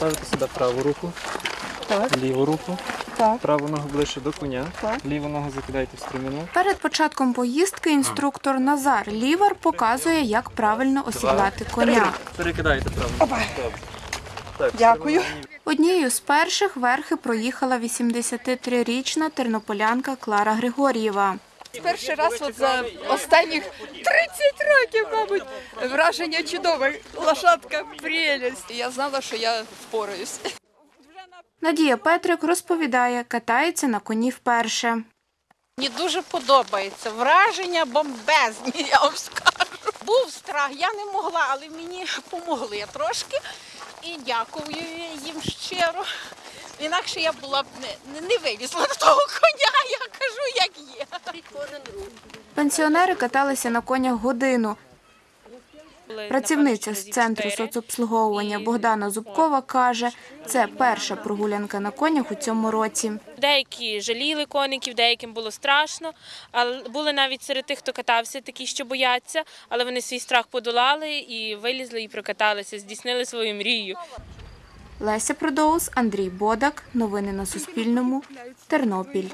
Ставите сюди праву руку, Так, ліву руку, так. праву ногу ближче до коня, Так. ліву ногу закидаєте в стреміну. Перед початком поїздки інструктор Назар Лівар показує, як правильно осідлати коня. Перекидаєте праву. Добре. Так, Дякую. Однією з перших верхи проїхала 83-річна тернополянка Клара Григор'єва. Перший раз от за останніх 30 років, мабуть, враження чудове. Лошадка прелість. Я знала, що я впораюсь. Надія Петрик розповідає, катається на коні вперше. Мені дуже подобається. Враження бомбезні, я вам скажу. Був страх, я не могла, але мені допомогли трошки. І дякую їм щиро. Інакше я була б не, не вилізла до того коня, я кажу. Пенсіонери каталися на конях годину. Працівниця з центру соцобслуговування Богдана Зубкова каже, це перша прогулянка на конях у цьому році. Деякі жаліли коників, деяким було страшно. Але були навіть серед тих, хто катався, такі, що бояться, але вони свій страх подолали і вилізли і прокаталися, здійснили свою мрію. Леся Продоус, Андрій Бодак. Новини на Суспільному. Тернопіль.